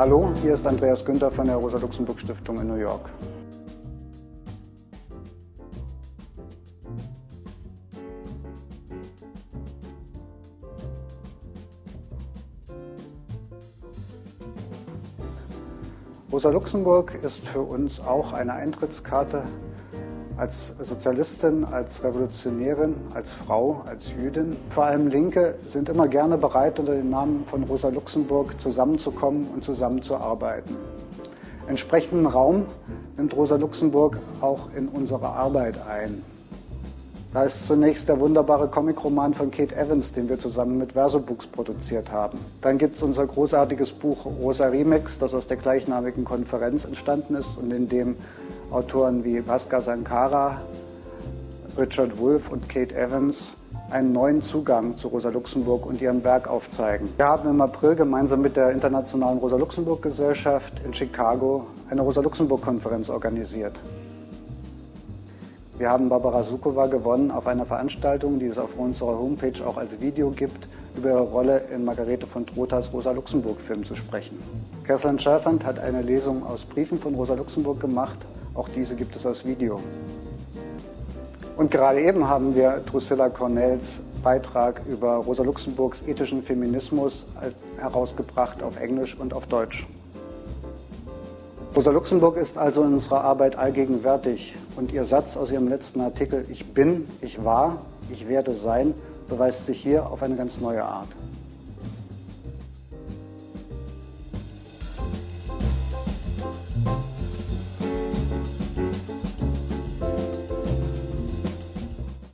Hallo, hier ist Andreas Günther von der Rosa-Luxemburg-Stiftung in New York. Rosa Luxemburg ist für uns auch eine Eintrittskarte als Sozialistin, als Revolutionärin, als Frau, als Jüdin. Vor allem Linke sind immer gerne bereit, unter dem Namen von Rosa Luxemburg zusammenzukommen und zusammenzuarbeiten. Entsprechenden Raum nimmt Rosa Luxemburg auch in unsere Arbeit ein. Da ist zunächst der wunderbare Comicroman von Kate Evans, den wir zusammen mit Versobooks produziert haben. Dann gibt es unser großartiges Buch Rosa Remix, das aus der gleichnamigen Konferenz entstanden ist und in dem Autoren wie Bhaskar Sankara, Richard Wolff und Kate Evans einen neuen Zugang zu Rosa Luxemburg und ihrem Werk aufzeigen. Wir haben im April gemeinsam mit der Internationalen Rosa Luxemburg Gesellschaft in Chicago eine Rosa Luxemburg Konferenz organisiert. Wir haben Barbara Sukowa gewonnen auf einer Veranstaltung, die es auf unserer Homepage auch als Video gibt, über ihre Rolle in Margarete von Trotas Rosa Luxemburg Film zu sprechen. Kerstin Schäfand hat eine Lesung aus Briefen von Rosa Luxemburg gemacht. Auch diese gibt es als Video. Und gerade eben haben wir Drusilla Cornells Beitrag über Rosa Luxemburgs ethischen Feminismus herausgebracht auf Englisch und auf Deutsch. Rosa Luxemburg ist also in unserer Arbeit allgegenwärtig und ihr Satz aus ihrem letzten Artikel Ich bin, ich war, ich werde sein beweist sich hier auf eine ganz neue Art.